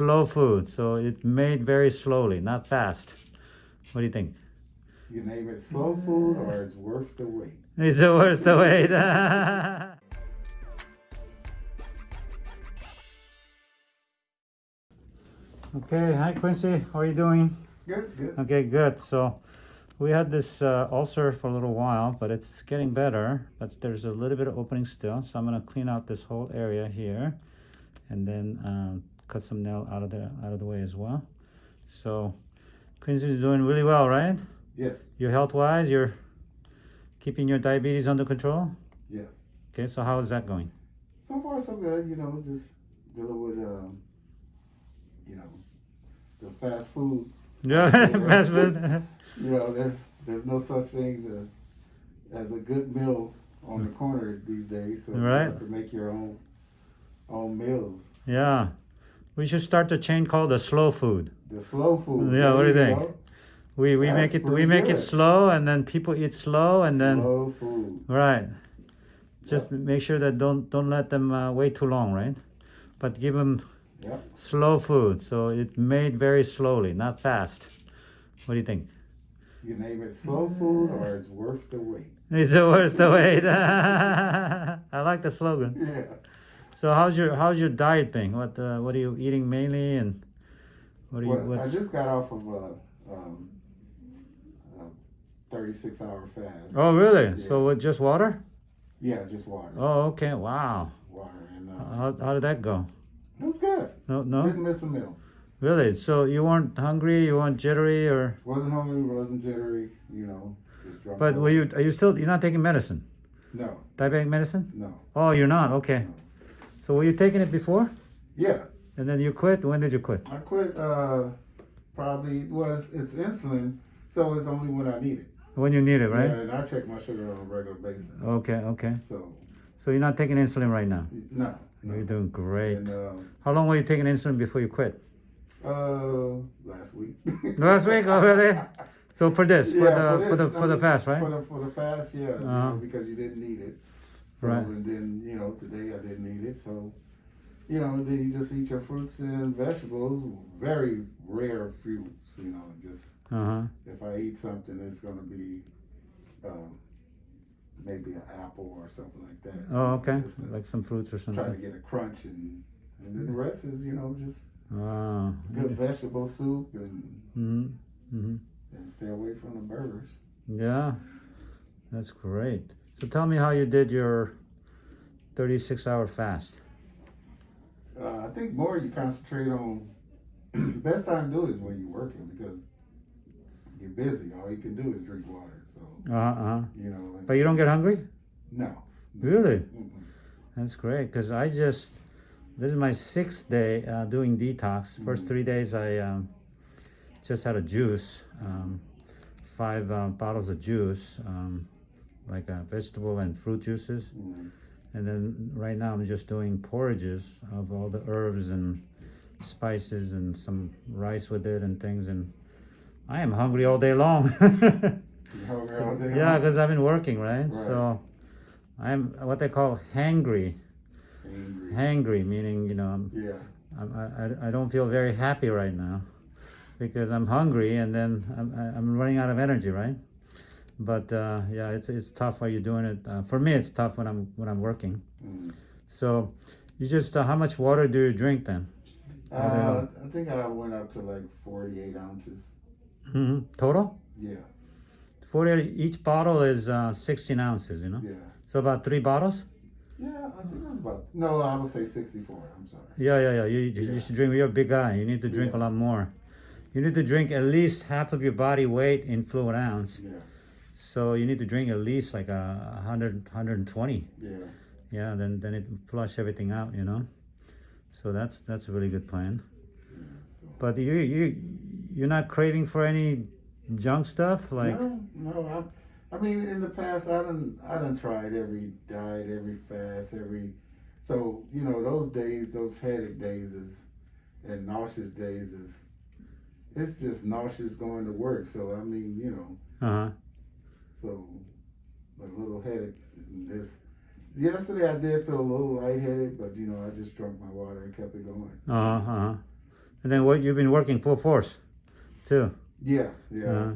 Slow food, so it's made very slowly, not fast. What do you think? You name it slow food or it's worth the wait. It's worth the wait. okay, hi Quincy, how are you doing? Good, good. Okay, good. So we had this uh, ulcer for a little while, but it's getting better. But there's a little bit of opening still, so I'm gonna clean out this whole area here, and then um, cut some nail out of the out of the way as well. So Quincy's doing really well, right? Yes, Your health wise, you're keeping your diabetes under control. yes. Okay, so how is that going? So far, so good. You know, just dealing with, um, you know, the fast food. Yeah, fast food. You know, there's there's no such things as as a good meal on the corner these days. So you have to make your own own meals. yeah, we should start the chain called the slow food. The slow food. Yeah, what do you think? go. We we That's make it we make it slow, and then people eat slow, and then slow food. right. Just make sure that don't don't let them uh, wait too long, right? But give them Yep. slow food, so it's made very slowly, not fast. What do you think? You name it slow food or it's worth the wait. It's worth the wait. I like the slogan. Yeah. So how's your how's your diet thing? What uh, what are you eating mainly, and what are you I just got off of a, um, a 36 hour fast. Oh really? Yeah. So what? Just water? Yeah, just water. Oh okay. Wow. Water. And uh, How how did that go? it was good. No no. Didn't miss a meal. Really? So you weren't hungry? You weren't jittery, or? Wasn't hungry, wasn't jittery, you know. But were you? Are you still? You're not taking medicine? No, Diabetic medicine? no. Oh, you're not. Okay. So were you taking it before? Yeah, And then you quit. When did you quit? I quit uh, probably, was it's insulin, so it's only when I need it. When you need it, right? Yeah, and I check my sugar on a regular basis. Okay. Okay. So, So you're not taking insulin right now. no. no. You're doing great. And uh, How long were you taking insulin before you quit? uh, last week. Last week already. So for this, for the for the this, for I the mean, fast, right? For the for the fast, yeah, Uh-huh. know, because you didn't need it. So, Right. And then you know today I didn't eat it, so you know then you just eat your fruits and vegetables. Very rare fruits, you know. Just Uh huh. if I eat something, it's gonna be um, maybe an apple or something like that. Oh, okay. Like some fruits or something. try to get a crunch and and then the rest is you know just Wow. good vegetable soup and Mm-hmm. Mm-hmm. and stay away from the burgers. Yeah, that's great. So tell me how you did your 36 hour fast. Uh, I think more you concentrate on. best time to do it is when you're working because you're busy. All you can do is drink water. So Uh huh. you know. But you don't get hungry? no. Really? Mm-mm. That's great because I just, this is my sixth day uh, doing detox. First Mhm. three days I um, just had a juice, um, five uh, bottles of juice, um, like uh, vegetable and fruit juices. Mm. And then right now I'm just doing porridges of all the herbs and spices and some rice with it and things. And I am hungry all day long. Hungry all day? yeah, because I've been working, right? Right. So I'm what they call hangry. Angry. Hangry, meaning, you know, I'm, Yeah. I'm, I, I don't feel very happy right now because I'm hungry and then I'm, I'm running out of energy, right? But uh, yeah, it's, it's tough while you're doing it. Uh, for me, it's tough when I'm when I'm working. Mm. So you just uh, how much water do you drink then? Uh, I think I went up to like 48 ounces. hmm Total? Yeah. Forty. Each bottle is uh, 16 ounces. You know, Yeah. so about three bottles. Yeah, I think about. No, I would say 64. I'm sorry. Yeah, yeah, yeah. You, you Yeah. used to drink. You're a big guy. You need to drink Yeah. a lot more. You need to drink at least half of your body weight in fluid ounce. Yeah. So you need to drink at least like a 100, 120. Yeah. Yeah, then then it flush everything out, you know. So that's that's a really good plan. yeah so. But you you you're not craving for any junk stuff like no, no. I, I mean, in the past, I done, I done tried every diet, every fast, every. So you know, those days, those headache days is, and nauseous days is. It's just nauseous going to work. So I mean, you know, uh huh. So a little headache. This yesterday, I did feel a little lightheaded, but you know, I just drank my water and kept it going. Uh huh. Uh-huh. And then what you've been working full force, too. Yeah, yeah, Uh,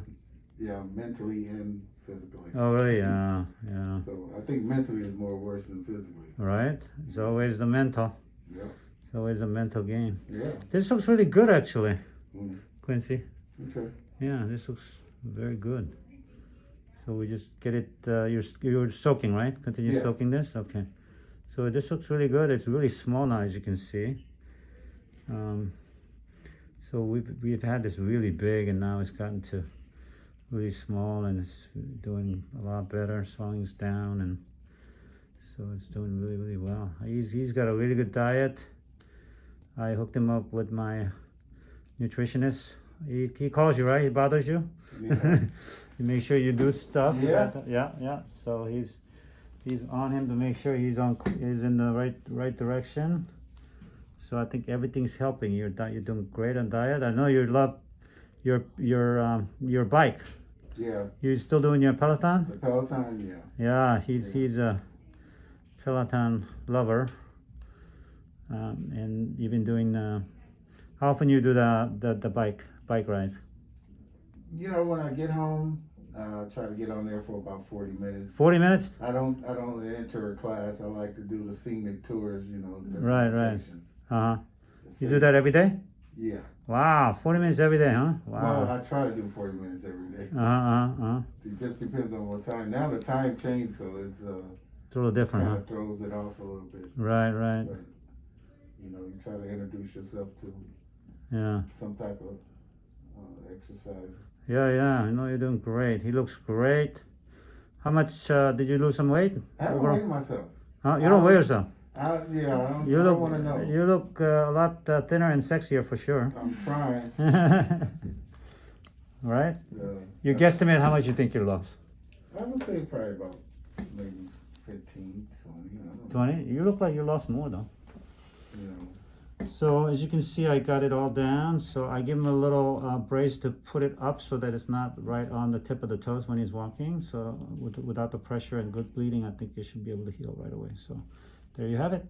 yeah, mentally and physically. oh, really? Yeah, yeah. So I think mentally is more worse than physically. Right. It's always the mental. Yeah, It's always a mental game. yeah. This looks really good, actually, Mm, Quincy. okay. Yeah, this looks very good. So we just get it. Uh, you're you're soaking, right? Continue Yes. soaking this. Okay. So this looks really good. It's really small now, as you can see. Um, so we've we've had this really big, and now it's gotten to really small, and it's doing a lot better. Swelling's down, and so it's doing really really well. He's he's got a really good diet. I hooked him up with my nutritionist. He, he calls you, right? He bothers you. Yeah. you make sure you do stuff. Yeah. yeah, yeah. So he's he's on him to make sure he's on he's in the right right direction. So I think everything's helping. You're di- you're doing great on diet. I know you love your your um, your bike. yeah, You're still doing your Peloton? the Peloton, yeah. Yeah, he's Yeah. he's a Peloton lover. Um, and you've been doing. Uh, how often you do the, the the bike bike ride? You know, when I get home, uh, try to get on there for about forty minutes. Forty minutes. I don't, I don't enter a class. I like to do the scenic tours. You know, Right, right. Uh huh. You do that every day? Yeah. Wow, 40 minutes every day, huh? Wow. Well, I try to do forty minutes every day. Uh huh, uh huh. It just depends on what time. Now the time changed, so it's uh, It's a little different, kind huh? of throws it off a little bit. Right, right. But you know, you try to introduce yourself to Yeah. some type of exercise. Yeah, yeah. I know you're doing great. He looks great. How much uh, did you lose some weight? I haven't Overall? weighed myself. Huh? You don't weigh yourself. I, yeah, I don't, You I look. don't want to know. You look uh, a lot uh, thinner and sexier for sure. I'm trying. right? Uh, You guesstimate how much you think you lost? I would say probably about maybe 15, 20. I don't know. 20? You look like you lost more though. Know. So as you can see, I got it all down. So I give him a little uh, brace to put it up so that it's not right on the tip of the toes when he's walking. So with, without the pressure and good bleeding, I think it should be able to heal right away. So there you have it.